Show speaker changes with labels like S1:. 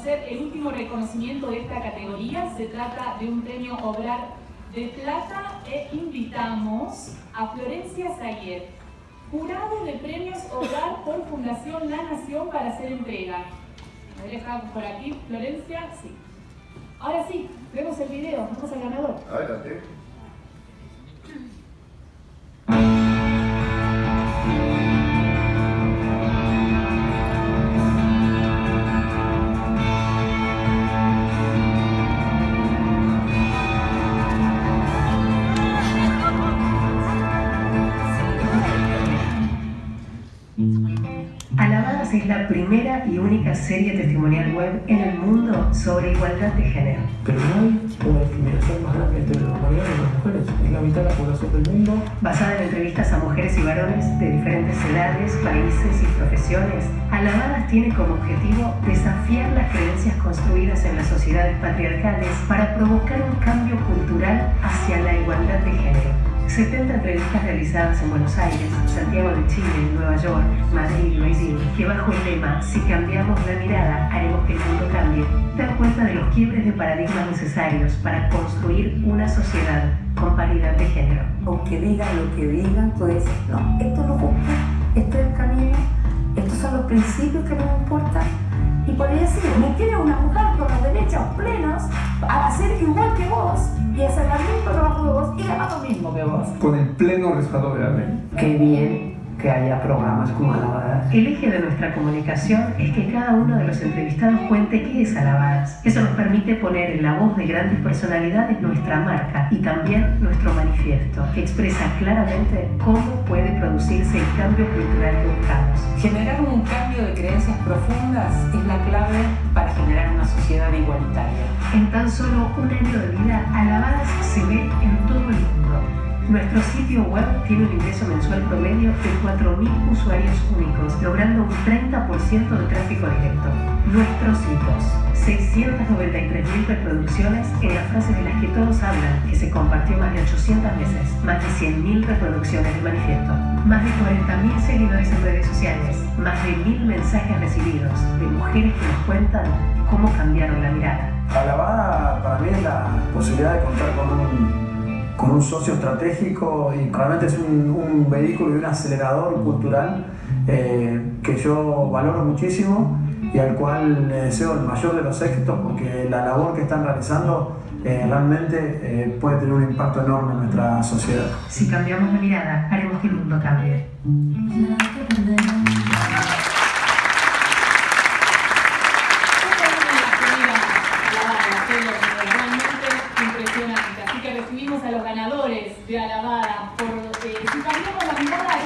S1: conocer el último reconocimiento de esta categoría. Se trata de un premio Obrar de Plata e invitamos a Florencia Sayed, jurado de premios Obrar por Fundación La Nación para hacer entrega. ¿Me dejamos por aquí, Florencia? Sí. Ahora sí, vemos el video, vamos al ganador.
S2: Adelante.
S3: La primera y única serie testimonial web en el mundo sobre igualdad de género.
S4: Pero no hay una discriminación más grande entre los varones y las mujeres. Es la mitad de la población del mundo.
S3: Basada en entrevistas a mujeres y varones de diferentes edades, países y profesiones, Alabadas tiene como objetivo desafiar las creencias construidas en las sociedades patriarcales para provocar un cambio cultural hacia la igualdad de género. 70 entrevistas realizadas en Buenos Aires, Santiago de Chile, Nueva York, Madrid y Beijing, que bajo el lema Si cambiamos la mirada, haremos que el mundo cambie, dan cuenta de los quiebres de paradigmas necesarios para construir una sociedad con paridad de género.
S5: Aunque digan lo que digan, tú dices, no, esto no gusta, este es el camino, estos son los principios que nos importan. Y por decir, me quiere una mujer con los derechos plenos a ser igual que vos y hacer trabajo que vos y ganar lo mismo que vos.
S2: Con el pleno respaldo de la ley.
S4: Qué bien que haya programas como Alabadas.
S3: El eje de nuestra comunicación es que cada uno de los entrevistados cuente qué es Alabadas. Eso nos permite poner en la voz de grandes personalidades nuestra marca y también nuestro manifiesto, que expresa claramente cómo puede producirse el cambio cultural que buscamos.
S5: Generar un cambio de creencias profundas es la clave para generar una sociedad igualitaria.
S3: En tan solo un año de vida, Alabadas se ve en todo el mundo. Nuestro sitio web tiene un ingreso mensual promedio de 4.000 usuarios únicos, logrando un 30% de tráfico directo. Nuestros hitos, 693.000 reproducciones en las frases de las que todos hablan, que se compartió más de 800 veces, más de 100.000 reproducciones del manifiesto, más de 40.000 seguidores en redes sociales, más de 1.000 mensajes recibidos de mujeres que nos cuentan cómo cambiaron la mirada.
S6: Alabada para mí es la posibilidad de contar con un, con un socio estratégico y realmente es un, un vehículo y un acelerador cultural eh, que yo valoro muchísimo y al cual le deseo el mayor de los éxitos porque la labor que están realizando eh, realmente eh, puede tener un impacto enorme en nuestra sociedad.
S3: Si cambiamos la mirada, haremos que el mundo cambie.
S1: Recibimos a los ganadores de Alabada por eh, si cambiamos la mirada